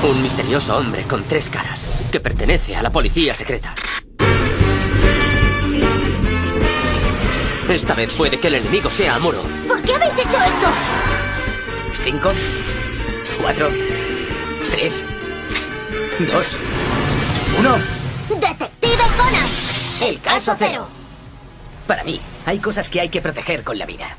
Un misterioso hombre con tres caras que pertenece a la policía secreta. Esta vez puede que el enemigo sea Amuro. ¿Por qué habéis hecho esto? Cinco, cuatro, tres, dos, uno. ¡Detective Conan! El caso cero. Para mí, hay cosas que hay que proteger con la vida.